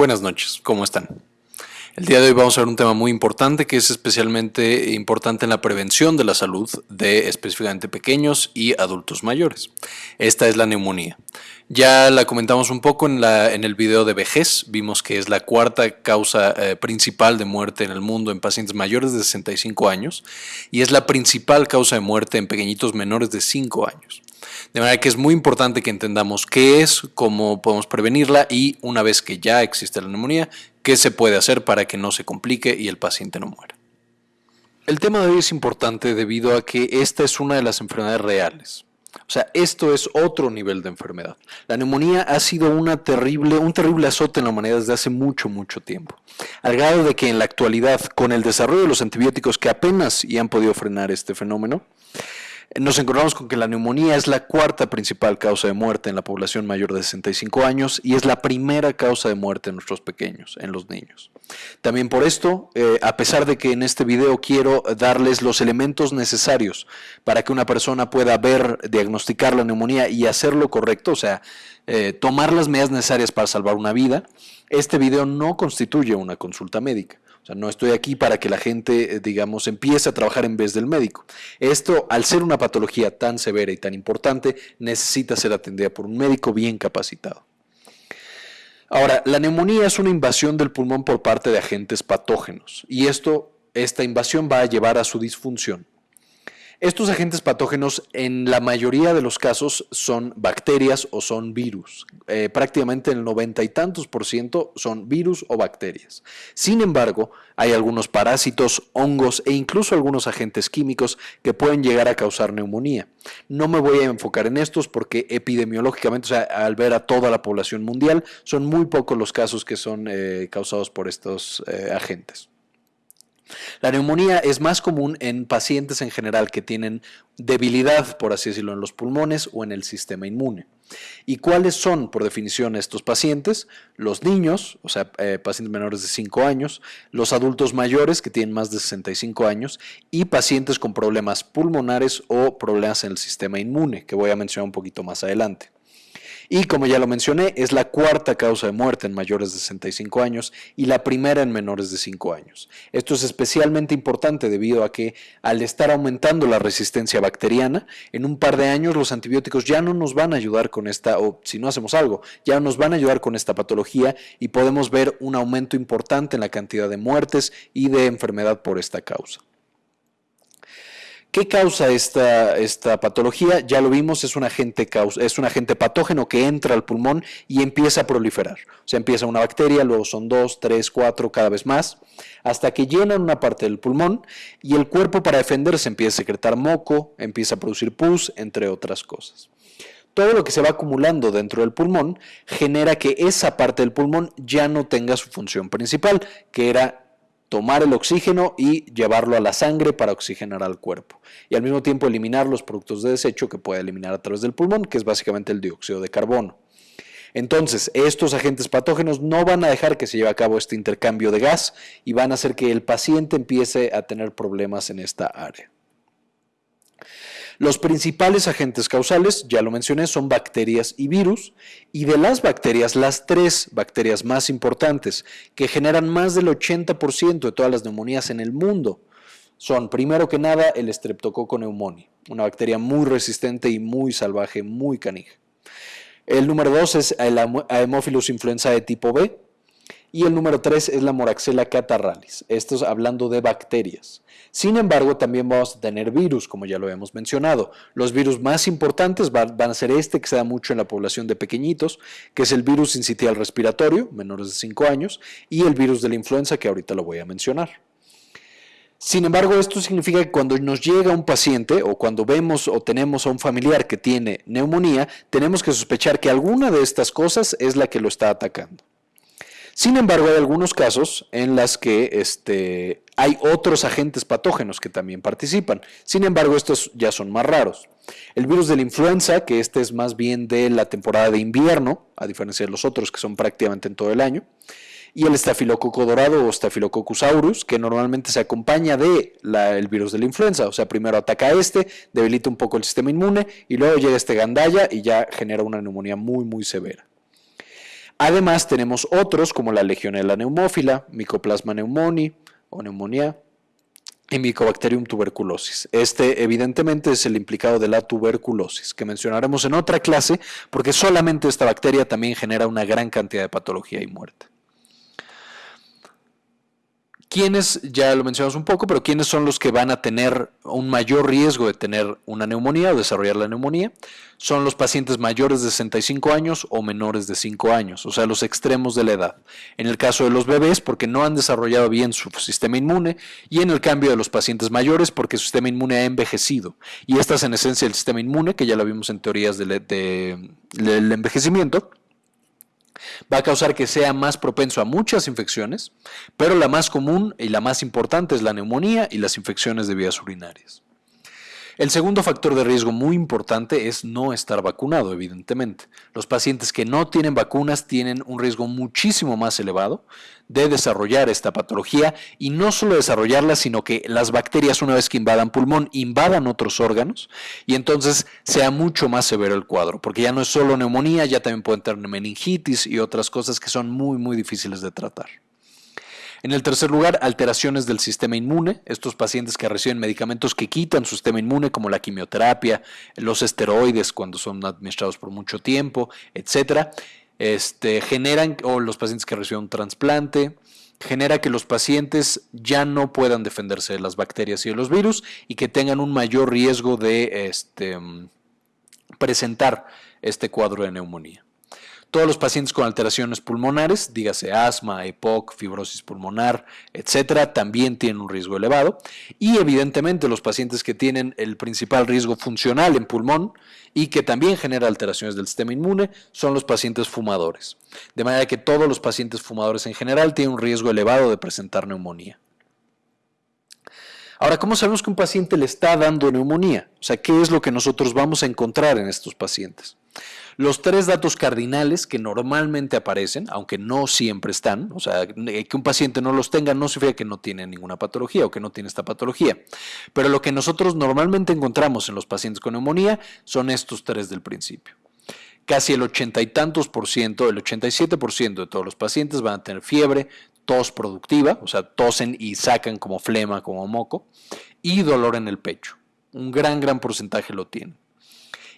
Buenas noches, ¿cómo están? El día de hoy vamos a ver un tema muy importante que es especialmente importante en la prevención de la salud de específicamente pequeños y adultos mayores. Esta es la neumonía. Ya la comentamos un poco en, el video de vejez, vimos que es la cuarta causa eh, principal de muerte en el mundo en pacientes mayores de 65 años y es la principal causa de muerte en pequeñitos menores de 5 años. De manera que es muy importante que entendamos qué es, cómo podemos prevenirla y una vez que ya existe la neumonía, qué se puede hacer para que no se complique y el paciente no muera. El tema de hoy es importante debido a que esta es una de las enfermedades reales. O sea, esto es otro nivel de enfermedad. La neumonía ha sido una terrible, un terrible azote en la humanidad desde hace mucho, mucho tiempo. Al grado de que en la actualidad, con el desarrollo de los antibióticos que apenas y han podido frenar este fenómeno, nos encontramos con que la neumonía es la cuarta principal causa de muerte en la población mayor de 65 años y es la primera causa de muerte en nuestros pequeños, en los niños. También por esto, eh, a pesar de que en este video quiero darles los elementos necesarios para que una persona pueda ver, diagnosticar la neumonía y hacerlo correcto, o sea, eh, tomar las medidas necesarias para salvar una vida, este video no constituye una consulta médica. No estoy aquí para que la gente, eh, digamos, empiece a trabajar en vez del médico. Esto, al ser una patología tan severa y tan importante, necesita ser atendida por un médico bien capacitado. Ahora, la neumonía es una invasión del pulmón por parte de agentes patógenos y esto, esta invasión va a llevar a su disfunción. Estos agentes patógenos en la mayoría de los casos son bacterias o son virus. Eh, prácticamente el noventa y tantos por ciento son virus o bacterias. Sin embargo, hay algunos parásitos, hongos e incluso algunos agentes químicos que pueden llegar a causar neumonía. No me voy a enfocar en estos porque epidemiológicamente, o sea, al ver a toda la población mundial, son muy pocos los casos que son eh, causados por estos eh, agentes. La neumonía es más común en pacientes en general que tienen debilidad, por así decirlo, en los pulmones o en el sistema inmune. ¿Y cuáles son, por definición, estos pacientes? Los niños, o sea, eh, pacientes menores de 5 años, los adultos mayores que tienen más de 65 años y pacientes con problemas pulmonares o problemas en el sistema inmune, que voy a mencionar un poquito más adelante. Y como ya lo mencioné, es la cuarta causa de muerte en mayores de 65 años y la primera en menores de 5 años. Esto es especialmente importante debido a que al estar aumentando la resistencia bacteriana, en un par de años los antibióticos ya no nos van a ayudar con esta, o si no hacemos algo, ya nos van a ayudar con esta patología y podemos ver un aumento importante en la cantidad de muertes y de enfermedad por esta causa. ¿Qué causa esta, esta, patología? Ya lo vimos, es un, agente es un agente patógeno que entra al pulmón y empieza a proliferar. O sea, empieza una bacteria, luego son dos, tres, cuatro, cada vez más, hasta que llenan una parte del pulmón y el cuerpo para defenderse empieza a secretar moco, empieza a producir pus, entre otras cosas. Todo lo que se va acumulando dentro del pulmón genera que esa parte del pulmón ya no tenga su función principal, que era tomar el oxígeno y llevarlo a la sangre para oxigenar al cuerpo. Y al mismo tiempo eliminar los productos de desecho que puede eliminar a través del pulmón, que es básicamente el dióxido de carbono. Entonces, estos agentes patógenos no van a dejar que se lleve a cabo este intercambio de gas y van a hacer que el paciente empiece a tener problemas en esta área. Los principales agentes causales, ya lo mencioné, son bacterias y virus, y de las bacterias, las tres bacterias más importantes, que generan más del 80% de todas las neumonías en el mundo, son, primero que nada, el Streptococcus pneumoniae, una bacteria muy resistente y muy salvaje, muy canija. El número dos es el Haemophilus influenza de tipo B, y el número 3 es la Moraxella catarralis. Esto es hablando de bacterias. Sin embargo, también vamos a tener virus, como ya lo hemos mencionado. Los virus más importantes van, a ser este que se da mucho en la población de pequeñitos, que es el virus incitial respiratorio, menores de 5 años, y el virus de la influenza, que ahorita lo voy a mencionar. Sin embargo, esto significa que cuando nos llega un paciente o cuando vemos o tenemos a un familiar que tiene neumonía, tenemos que sospechar que alguna de estas cosas es la que lo está atacando. Sin embargo, hay algunos casos en las que este, hay otros agentes patógenos que también participan. Sin embargo, estos ya son más raros. El virus de la influenza, que este es más bien de la temporada de invierno, a diferencia de los otros que son prácticamente en todo el año. Y el estafilococo dorado o Staphylococcus aureus, que normalmente se acompaña de el virus de la influenza. O sea, primero ataca a este, debilita un poco el sistema inmune y luego llega este gandaya y ya genera una neumonía muy, muy severa. Además, tenemos otros como la Legionella neumófila, Mycoplasma pneumoniae o neumonía y Mycobacterium tuberculosis. Este, evidentemente, es el implicado de la tuberculosis, que mencionaremos en otra clase, porque solamente esta bacteria también genera una gran cantidad de patología y muerte. ¿Quiénes, ya lo mencionamos un poco, pero quiénes son los que van a tener un mayor riesgo de tener una neumonía o desarrollar la neumonía? Son los pacientes mayores de 65 años o menores de 5 años, o sea, los extremos de la edad. En el caso de los bebés, porque no han desarrollado bien su sistema inmune, y en el cambio de los pacientes mayores, porque su sistema inmune ha envejecido. Y esta es en esencia el sistema inmune, que ya lo vimos en teorías del envejecimiento va a causar que sea más propenso a muchas infecciones, pero la más común y la más importante es la neumonía y las infecciones de vías urinarias. El segundo factor de riesgo muy importante es no estar vacunado, evidentemente. Los pacientes que no tienen vacunas tienen un riesgo muchísimo más elevado de desarrollar esta patología y no solo desarrollarla, sino que las bacterias una vez que invadan pulmón invadan otros órganos y entonces sea mucho más severo el cuadro, porque ya no es solo neumonía, ya también pueden tener meningitis y otras cosas que son muy muy difíciles de tratar. En el tercer lugar, alteraciones del sistema inmune. Estos pacientes que reciben medicamentos que quitan su sistema inmune, como la quimioterapia, los esteroides cuando son administrados por mucho tiempo, etcétera, este, generan, o los pacientes que reciben un trasplante, genera que los pacientes ya no puedan defenderse de las bacterias y de los virus y que tengan un mayor riesgo de este, presentar este cuadro de neumonía. Todos los pacientes con alteraciones pulmonares, dígase asma, EPOC, fibrosis pulmonar, etcétera, también tienen un riesgo elevado. Y evidentemente los pacientes que tienen el principal riesgo funcional en pulmón y que también genera alteraciones del sistema inmune son los pacientes fumadores. De manera que todos los pacientes fumadores en general tienen un riesgo elevado de presentar neumonía. Ahora, ¿cómo sabemos que un paciente le está dando neumonía? O sea, ¿qué es lo que nosotros vamos a encontrar en estos pacientes? Los tres datos cardinales que normalmente aparecen, aunque no siempre están, o sea, que un paciente no los tenga no significa que no tiene ninguna patología o que no tiene esta patología. Pero lo que nosotros normalmente encontramos en los pacientes con neumonía son estos tres del principio. Casi el ochenta y tantos por ciento, el 87 por ciento de todos los pacientes van a tener fiebre, tos productiva, o sea, tosen y sacan como flema, como moco, y dolor en el pecho. Un gran, gran porcentaje lo tienen.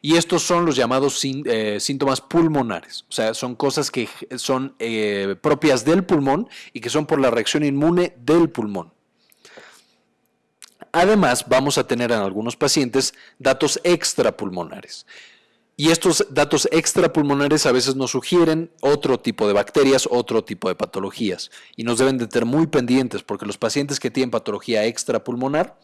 Y estos son los llamados eh, síntomas pulmonares, o sea, son cosas que son eh, propias del pulmón y que son por la reacción inmune del pulmón. Además, vamos a tener en algunos pacientes datos extrapulmonares. Y estos datos extrapulmonares a veces nos sugieren otro tipo de bacterias, otro tipo de patologías. Y nos deben de tener muy pendientes porque los pacientes que tienen patología extrapulmonar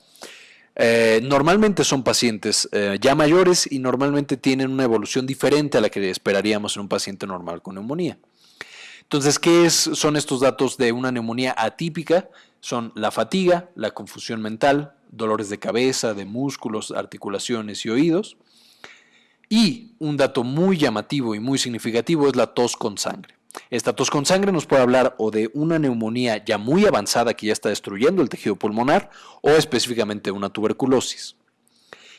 eh, normalmente son pacientes eh, ya mayores y normalmente tienen una evolución diferente a la que esperaríamos en un paciente normal con neumonía. Entonces, ¿qué son estos datos de una neumonía atípica? Son la fatiga, la confusión mental, dolores de cabeza, de músculos, articulaciones y oídos. Y un dato muy llamativo y muy significativo es la tos con sangre. Esta tos con sangre nos puede hablar o de una neumonía ya muy avanzada que ya está destruyendo el tejido pulmonar o específicamente una tuberculosis.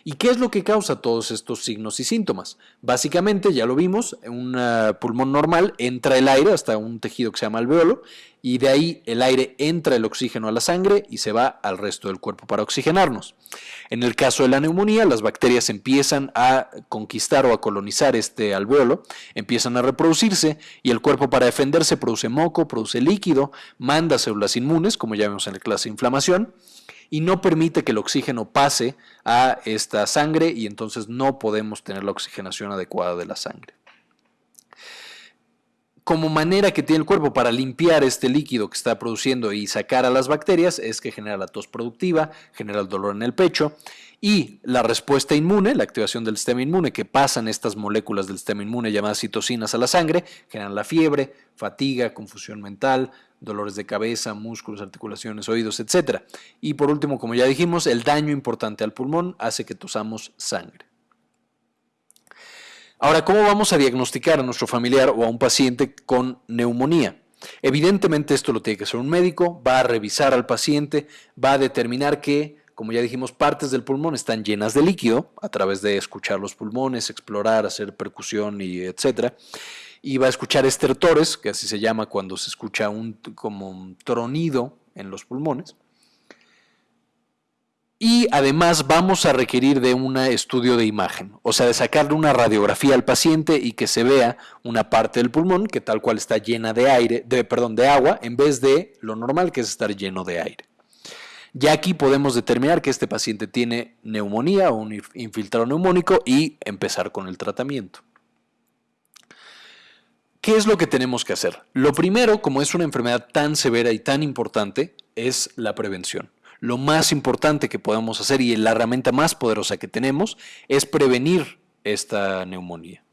¿Y qué es lo que causa todos estos signos y síntomas? Básicamente, ya lo vimos, un pulmón normal entra el aire hasta un tejido que se llama alveolo y de ahí el aire entra el oxígeno a la sangre y se va al resto del cuerpo para oxigenarnos. En el caso de la neumonía, las bacterias empiezan a conquistar o a colonizar este alveolo, empiezan a reproducirse y el cuerpo para defenderse produce moco, produce líquido, manda células inmunes, como ya vimos en la clase de inflamación, y no permite que el oxígeno pase a esta sangre y entonces no podemos tener la oxigenación adecuada de la sangre. Como manera que tiene el cuerpo para limpiar este líquido que está produciendo y sacar a las bacterias es que genera la tos productiva, genera el dolor en el pecho y la respuesta inmune, la activación del sistema inmune, que pasan estas moléculas del sistema inmune llamadas citocinas a la sangre, generan la fiebre, fatiga, confusión mental, dolores de cabeza, músculos, articulaciones, oídos, etc. Y por último, como ya dijimos, el daño importante al pulmón hace que tosamos sangre. Ahora, ¿cómo vamos a diagnosticar a nuestro familiar o a un paciente con neumonía? Evidentemente esto lo tiene que hacer un médico, va a revisar al paciente, va a determinar que como ya dijimos, partes del pulmón están llenas de líquido a través de escuchar los pulmones, explorar, hacer percusión y etcétera. y va a escuchar estertores, que así se llama cuando se escucha un, como un tronido en los pulmones. Y además vamos a requerir de un estudio de imagen, o sea, de sacarle una radiografía al paciente y que se vea una parte del pulmón que tal cual está llena de aire, de, perdón, de agua, en vez de lo normal que es estar lleno de aire. Ya aquí podemos determinar que este paciente tiene neumonía o un infiltrado neumónico y empezar con el tratamiento. ¿Qué es lo que tenemos que hacer? Lo primero, como es una enfermedad tan severa y tan importante, es la prevención. Lo más importante que podemos hacer y la herramienta más poderosa que tenemos es prevenir esta neumonía.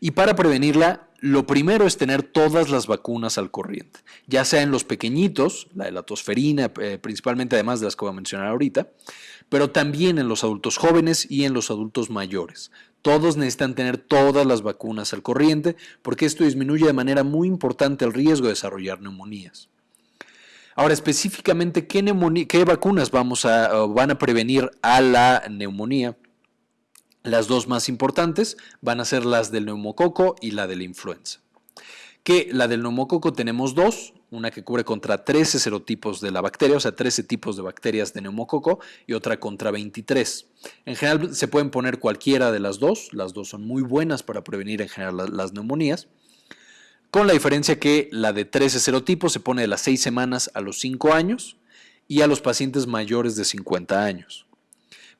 Y para prevenirla, lo primero es tener todas las vacunas al corriente, ya sea en los pequeñitos, la de la tosferina, eh, principalmente además de las que voy a mencionar ahorita, pero también en los adultos jóvenes y en los adultos mayores. Todos necesitan tener todas las vacunas al corriente porque esto disminuye de manera muy importante el riesgo de desarrollar neumonías. Ahora, específicamente, ¿qué, vacunas vamos a, van a prevenir a la neumonía? Las dos más importantes van a ser las del neumococo y la de la influenza. Que la del neumococo tenemos dos, una que cubre contra 13 serotipos de la bacteria, o sea, 13 tipos de bacterias de neumococo, y otra contra 23. En general se pueden poner cualquiera de las dos, las dos son muy buenas para prevenir en general las neumonías, con la diferencia que la de 13 serotipos se pone de las 6 semanas a los 5 años y a los pacientes mayores de 50 años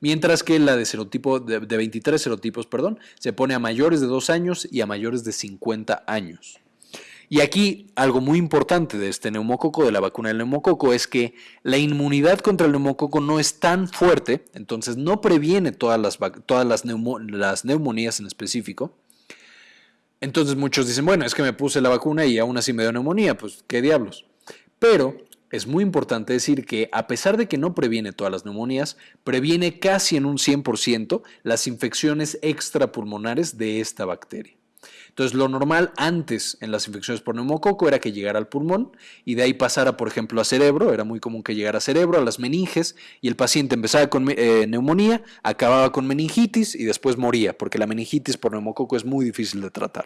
mientras que la de, serotipo, de, 23 serotipos perdón, se pone a mayores de 2 años y a mayores de 50 años. Y aquí algo muy importante de este neumococo, de la vacuna del neumococo, es que la inmunidad contra el neumococo no es tan fuerte, entonces no previene todas las, todas las, las neumonías en específico. Entonces muchos dicen, bueno, es que me puse la vacuna y aún así me dio neumonía, pues qué diablos. Pero es muy importante decir que a pesar de que no previene todas las neumonías, previene casi en un 100% las infecciones extrapulmonares de esta bacteria. Entonces, lo normal antes en las infecciones por neumococo era que llegara al pulmón y de ahí pasara, por ejemplo, a cerebro. Era muy común que llegara a cerebro, a las meninges, y el paciente empezaba con eh, neumonía, acababa con meningitis y después moría, porque la meningitis por neumococo es muy difícil de tratar.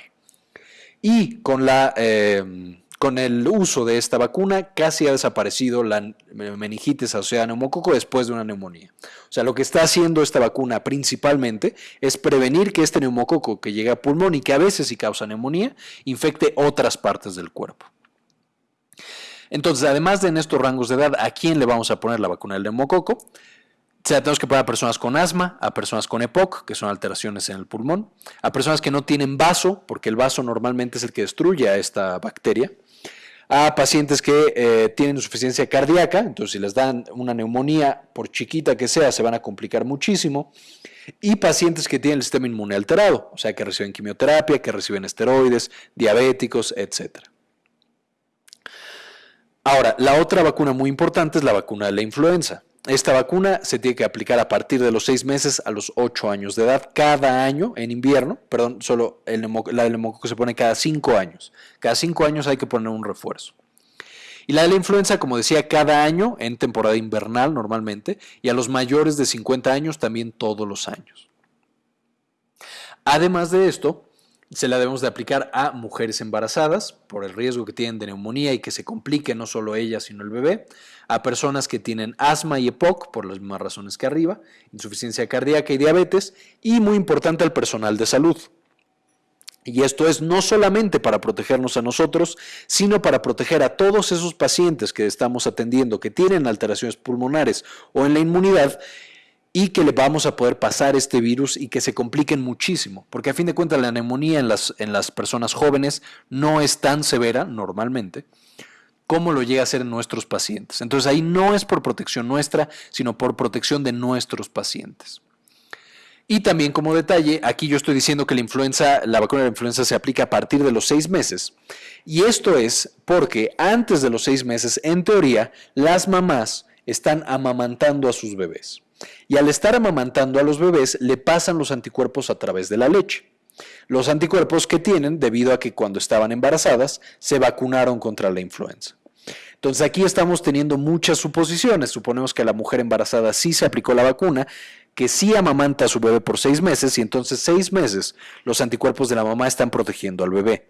Y con la. Eh, con el uso de esta vacuna casi ha desaparecido la meningitis asociada a neumococo después de una neumonía. O sea, lo que está haciendo esta vacuna principalmente es prevenir que este neumococo que llega a pulmón y que a veces sí causa neumonía, infecte otras partes del cuerpo. Entonces, además de en estos rangos de edad, ¿a quién le vamos a poner la vacuna del neumococo? Tenemos que poner a personas con asma, a personas con EPOC, que son alteraciones en el pulmón, a personas que no tienen vaso, porque el vaso normalmente es el que destruye a esta bacteria, a pacientes que eh, tienen insuficiencia cardíaca, entonces si les dan una neumonía, por chiquita que sea, se van a complicar muchísimo, y pacientes que tienen el sistema inmune alterado, o sea, que reciben quimioterapia, que reciben esteroides, diabéticos, etc. Ahora, la otra vacuna muy importante es la vacuna de la influenza. Esta vacuna se tiene que aplicar a partir de los seis meses a los ocho años de edad, cada año en invierno, perdón, solo la del neumococo se pone cada cinco años. Cada cinco años hay que poner un refuerzo. Y la de la influenza, como decía, cada año en temporada invernal normalmente, y a los mayores de 50 años también todos los años. Además de esto, se la debemos de aplicar a mujeres embarazadas por el riesgo que tienen de neumonía y que se complique no solo ella sino el bebé, a personas que tienen asma y EPOC por las mismas razones que arriba, insuficiencia cardíaca y diabetes y muy importante al personal de salud. Y esto es no solamente para protegernos a nosotros, sino para proteger a todos esos pacientes que estamos atendiendo que tienen alteraciones pulmonares o en la inmunidad y que le vamos a poder pasar este virus y que se compliquen muchísimo, porque a fin de cuentas la neumonía en las, en las personas jóvenes no es tan severa normalmente como lo llega a ser en nuestros pacientes. Entonces ahí no es por protección nuestra, sino por protección de nuestros pacientes. Y también como detalle, aquí yo estoy diciendo que la influenza, la vacuna de la influenza se aplica a partir de los seis meses. Y esto es porque antes de los seis meses, en teoría, las mamás están amamantando a sus bebés y al estar amamantando a los bebés le pasan los anticuerpos a través de la leche. Los anticuerpos que tienen debido a que cuando estaban embarazadas se vacunaron contra la influenza. Entonces aquí estamos teniendo muchas suposiciones. Suponemos que la mujer embarazada sí se aplicó la vacuna, que sí amamanta a su bebé por seis meses y entonces seis meses los anticuerpos de la mamá están protegiendo al bebé.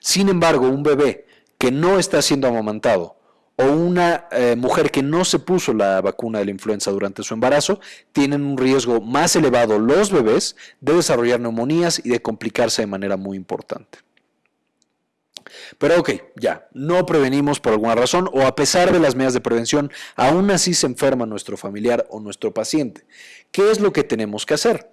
Sin embargo, un bebé que no está siendo amamantado o una eh, mujer que no se puso la vacuna de la influenza durante su embarazo, tienen un riesgo más elevado los bebés de desarrollar neumonías y de complicarse de manera muy importante. Pero ok, ya, no prevenimos por alguna razón o a pesar de las medidas de prevención, aún así se enferma nuestro familiar o nuestro paciente. ¿Qué es lo que tenemos que hacer?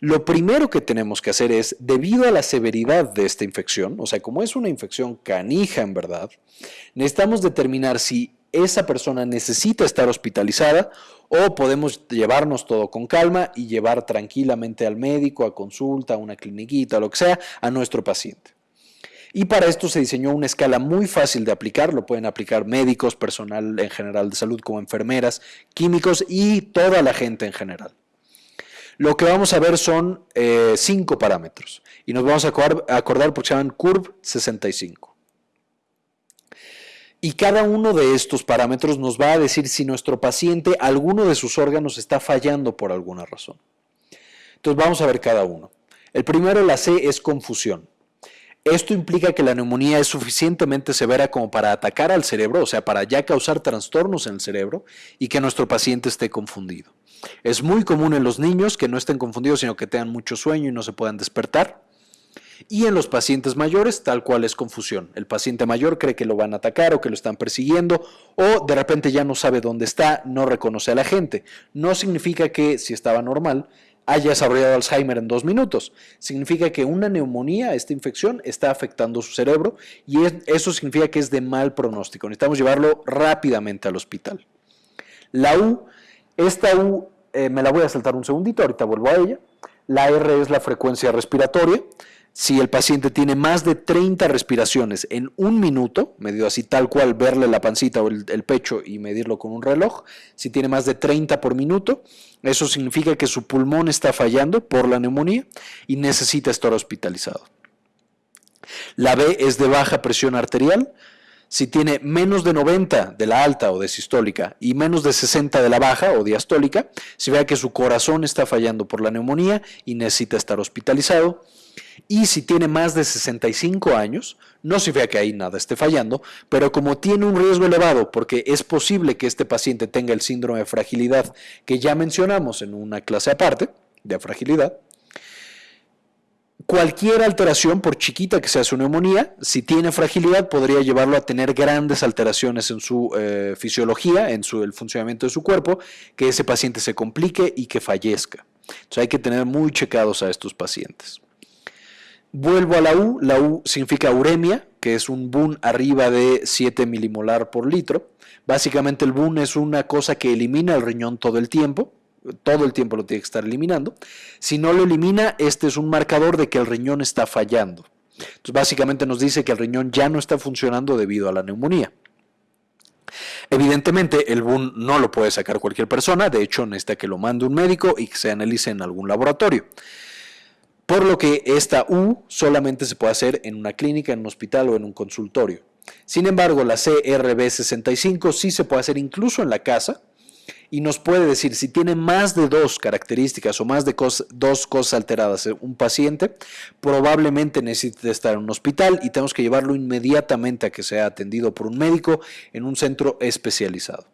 Lo primero que tenemos que hacer es, debido a la severidad de esta infección, o sea, como es una infección canija en verdad, necesitamos determinar si esa persona necesita estar hospitalizada o podemos llevarnos todo con calma y llevar tranquilamente al médico, a consulta, a una cliniquita, lo que sea, a nuestro paciente. Y para esto se diseñó una escala muy fácil de aplicar, lo pueden aplicar médicos, personal en general de salud como enfermeras, químicos y toda la gente en general. Lo que vamos a ver son eh, cinco parámetros y nos vamos a acordar, porque se llaman CURV 65. Y cada uno de estos parámetros nos va a decir si nuestro paciente, alguno de sus órganos está fallando por alguna razón. Entonces vamos a ver cada uno. El primero, la C, es confusión. Esto implica que la neumonía es suficientemente severa como para atacar al cerebro, o sea, para ya causar trastornos en el cerebro y que nuestro paciente esté confundido. Es muy común en los niños que no estén confundidos, sino que tengan mucho sueño y no se puedan despertar. Y en los pacientes mayores, tal cual es confusión. El paciente mayor cree que lo van a atacar o que lo están persiguiendo o de repente ya no sabe dónde está, no reconoce a la gente. No significa que si estaba normal haya desarrollado Alzheimer en dos minutos. Significa que una neumonía, esta infección, está afectando su cerebro y eso significa que es de mal pronóstico. Necesitamos llevarlo rápidamente al hospital. La U, esta U eh, me la voy a saltar un segundito, ahorita vuelvo a ella. La R es la frecuencia respiratoria. Si el paciente tiene más de 30 respiraciones en un minuto, medido así tal cual, verle la pancita o el, el, pecho y medirlo con un reloj, si tiene más de 30 por minuto, eso significa que su pulmón está fallando por la neumonía y necesita estar hospitalizado. La B es de baja presión arterial, si tiene menos de 90 de la alta o de sistólica y menos de 60 de la baja o diastólica, si vea que su corazón está fallando por la neumonía y necesita estar hospitalizado. Y si tiene más de 65 años, no se vea que ahí nada esté fallando, pero como tiene un riesgo elevado, porque es posible que este paciente tenga el síndrome de fragilidad que ya mencionamos en una clase aparte de fragilidad, Cualquier alteración, por chiquita que sea su neumonía, si tiene fragilidad, podría llevarlo a tener grandes alteraciones en su eh, fisiología, en su, el funcionamiento de su cuerpo, que ese paciente se complique y que fallezca. Entonces hay que tener muy checados a estos pacientes. Vuelvo a la U, la U significa uremia, que es un BUN arriba de 7 milimolar por litro. Básicamente el BUN es una cosa que elimina el riñón todo el tiempo, todo el tiempo lo tiene que estar eliminando. Si no lo elimina, este es un marcador de que el riñón está fallando. Entonces, básicamente nos dice que el riñón ya no está funcionando debido a la neumonía. Evidentemente, el BUN no lo puede sacar cualquier persona, de hecho necesita que lo mande un médico y que se analice en algún laboratorio. Por lo que esta U solamente se puede hacer en una clínica, en un hospital o en un consultorio. Sin embargo, la CRB65 sí se puede hacer incluso en la casa, y nos puede decir si tiene más de dos características o más de dos cosas alteradas un paciente, probablemente necesite estar en un hospital y tenemos que llevarlo inmediatamente a que sea atendido por un médico en un centro especializado.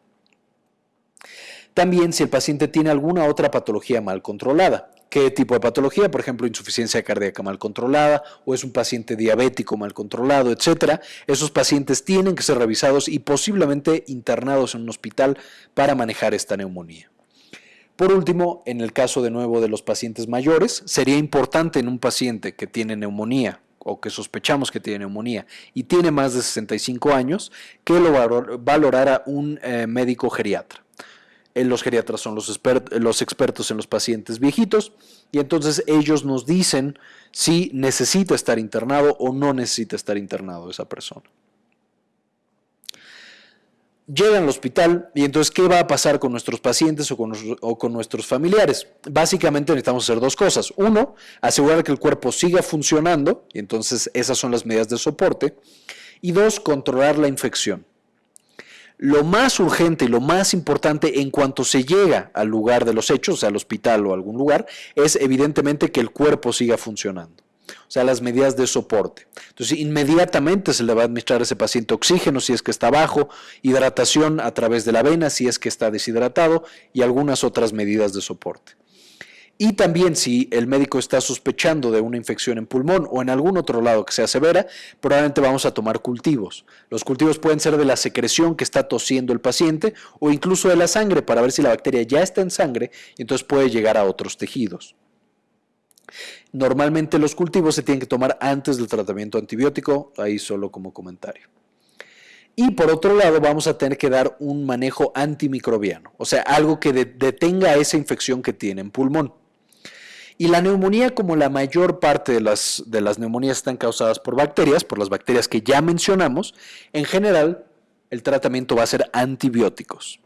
También si el paciente tiene alguna otra patología mal controlada, qué tipo de patología, por ejemplo, insuficiencia cardíaca mal controlada o es un paciente diabético mal controlado, etcétera. Esos pacientes tienen que ser revisados y posiblemente internados en un hospital para manejar esta neumonía. Por último, en el caso de nuevo de los pacientes mayores, sería importante en un paciente que tiene neumonía o que sospechamos que tiene neumonía y tiene más de 65 años, que lo valorara un eh, médico geriatra. Eh, los geriatras son los, expertos en los pacientes viejitos y entonces ellos nos dicen si necesita estar internado o no necesita estar internado esa persona. Llegan al hospital y entonces, ¿qué va a pasar con nuestros pacientes o con, o con, nuestros familiares? Básicamente necesitamos hacer dos cosas. Uno, asegurar que el cuerpo siga funcionando, y entonces esas son las medidas de soporte. Y dos, controlar la infección. Lo más urgente y lo más importante en cuanto se llega al lugar de los hechos, al hospital o algún lugar, es evidentemente que el cuerpo siga funcionando. O sea, las medidas de soporte. Entonces, inmediatamente se le va a administrar a ese paciente oxígeno si es que está bajo, hidratación a través de la vena si es que está deshidratado y algunas otras medidas de soporte. Y también si el médico está sospechando de una infección en pulmón o en algún otro lado que sea severa, probablemente vamos a tomar cultivos. Los cultivos pueden ser de la secreción que está tosiendo el paciente o incluso de la sangre para ver si la bacteria ya está en sangre y entonces puede llegar a otros tejidos. Normalmente los cultivos se tienen que tomar antes del tratamiento antibiótico, ahí solo como comentario. Y por otro lado, vamos a tener que dar un manejo antimicrobiano, o sea, algo que detenga esa infección que tiene en pulmón. Y la neumonía, como la mayor parte de las, de las neumonías están causadas por bacterias, por las bacterias que ya mencionamos, en general el tratamiento va a ser antibióticos.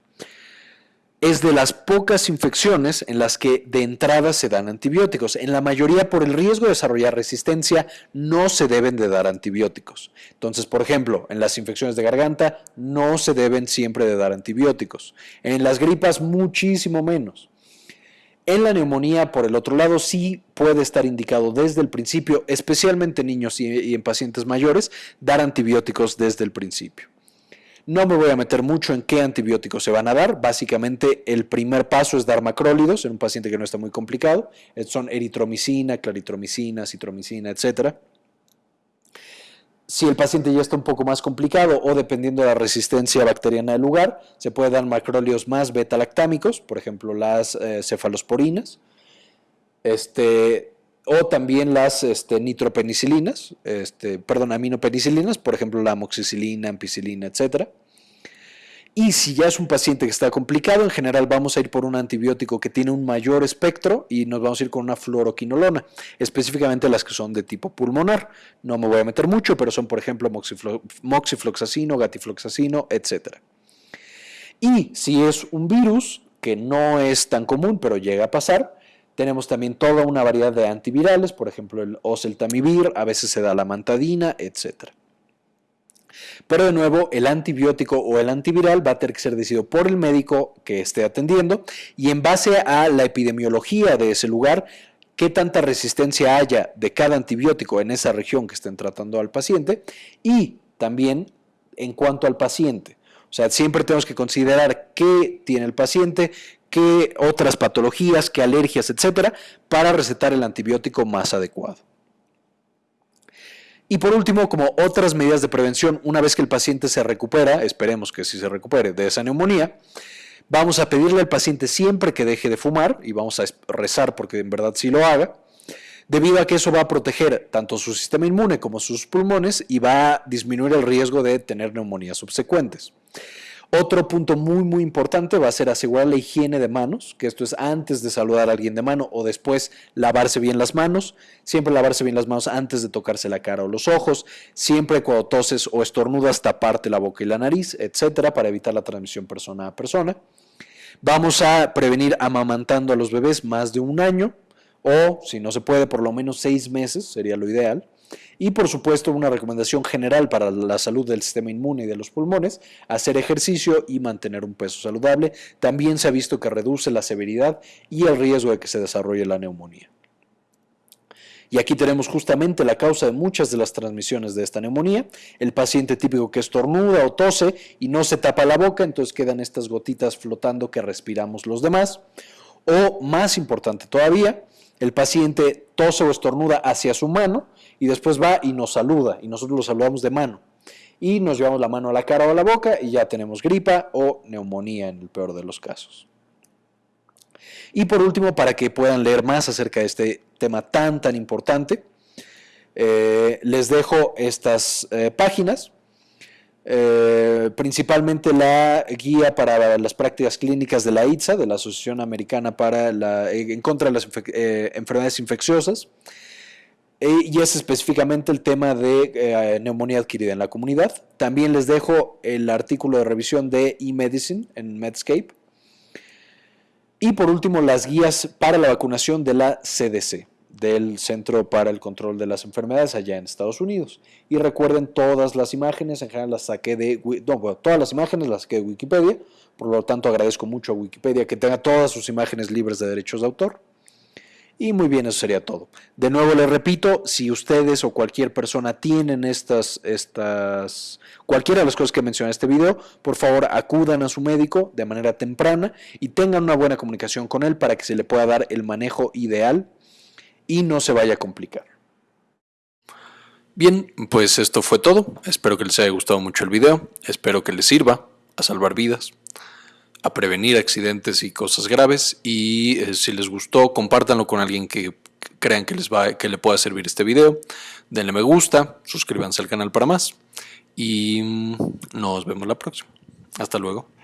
Es de las pocas infecciones en las que de entrada se dan antibióticos. En la mayoría, por el riesgo de desarrollar resistencia, no se deben de dar antibióticos. Entonces, por ejemplo, en las infecciones de garganta no se deben siempre de dar antibióticos. En las gripas, muchísimo menos. En la neumonía, por el otro lado, sí puede estar indicado desde el principio, especialmente en niños y, en pacientes mayores, dar antibióticos desde el principio. No me voy a meter mucho en qué antibióticos se van a dar. Básicamente, el primer paso es dar macrólidos en un paciente que no está muy complicado. Son eritromicina, claritromicina, citromicina, etcétera. Si el paciente ya está un poco más complicado o dependiendo de la resistencia bacteriana del lugar, se puede dar macróleos más beta-lactámicos, por ejemplo las eh, cefalosporinas, este, o también las este, nitropenicilinas, este, perdón, aminopenicilinas, por ejemplo la amoxicilina, ampicilina, etcétera. Y si ya es un paciente que está complicado, en general vamos a ir por un antibiótico que tiene un mayor espectro y nos vamos a ir con una fluoroquinolona, específicamente las que son de tipo pulmonar. No me voy a meter mucho, pero son por ejemplo moxifloxacino, gatifloxacino, etc. Y si es un virus, que no es tan común, pero llega a pasar, tenemos también toda una variedad de antivirales, por ejemplo el oseltamivir, a veces se da la mantadina, etcétera. Pero de nuevo, el antibiótico o el antiviral va a tener que ser decidido por el médico que esté atendiendo y en base a la epidemiología de ese lugar, qué tanta resistencia haya de cada antibiótico en esa región que estén tratando al paciente y también en cuanto al paciente. O sea, siempre tenemos que considerar qué tiene el paciente, qué otras patologías, qué alergias, etcétera, para recetar el antibiótico más adecuado. Y por último, como otras medidas de prevención, una vez que el paciente se recupera, esperemos que sí se recupere de esa neumonía, vamos a pedirle al paciente siempre que deje de fumar y vamos a rezar porque en verdad sí lo haga, debido a que eso va a proteger tanto su sistema inmune como sus pulmones y va a disminuir el riesgo de tener neumonías subsecuentes. Otro punto muy muy importante va a ser asegurar la higiene de manos, que esto es antes de saludar a alguien de mano o después lavarse bien las manos, siempre lavarse bien las manos antes de tocarse la cara o los ojos, siempre cuando toses o estornudas taparte la boca y la nariz, etcétera, para evitar la transmisión persona a persona. Vamos a prevenir amamantando a los bebés más de un año o, si no se puede, por lo menos seis meses, sería lo ideal. Y por supuesto, una recomendación general para la salud del sistema inmune y de los pulmones, hacer ejercicio y mantener un peso saludable. También se ha visto que reduce la severidad y el riesgo de que se desarrolle la neumonía. Y aquí tenemos justamente la causa de muchas de las transmisiones de esta neumonía. El paciente típico que estornuda o tose y no se tapa la boca, entonces quedan estas gotitas flotando que respiramos los demás. O más importante todavía, el paciente tose o estornuda hacia su mano y después va y nos saluda y nosotros lo saludamos de mano. Y nos llevamos la mano a la cara o a la boca y ya tenemos gripa o neumonía en el peor de los casos. Y por último, para que puedan leer más acerca de este tema tan, tan importante, eh, les dejo estas eh, páginas eh, principalmente la guía para las prácticas clínicas de la ITSA, de la Asociación Americana para la, en contra de las enfermedades infecciosas, y es específicamente el tema de neumonía adquirida en la comunidad. También les dejo el artículo de revisión de eMedicine en Medscape. Y por último, las guías para la vacunación de la CDC del Centro para el Control de las Enfermedades allá en Estados Unidos. Y recuerden, todas las imágenes, en general las saqué de, todas las imágenes las saqué de Wikipedia, por lo tanto agradezco mucho a Wikipedia que tenga todas sus imágenes libres de derechos de autor. Y muy bien, eso sería todo. De nuevo les repito, si ustedes o cualquier persona tienen estas, estas, cualquiera de las cosas que mencioné en este video, por favor acudan a su médico de manera temprana y tengan una buena comunicación con él para que se le pueda dar el manejo ideal y no se vaya a complicar. Bien, pues esto fue todo. Espero que les haya gustado mucho el video. Espero que les sirva a salvar vidas a prevenir accidentes y cosas graves. Y eh, si les gustó compártanlo con alguien que crean que les va que le pueda servir este video. Denle me gusta suscríbanse al canal para más. Y mm, nos vemos la próxima. Hasta luego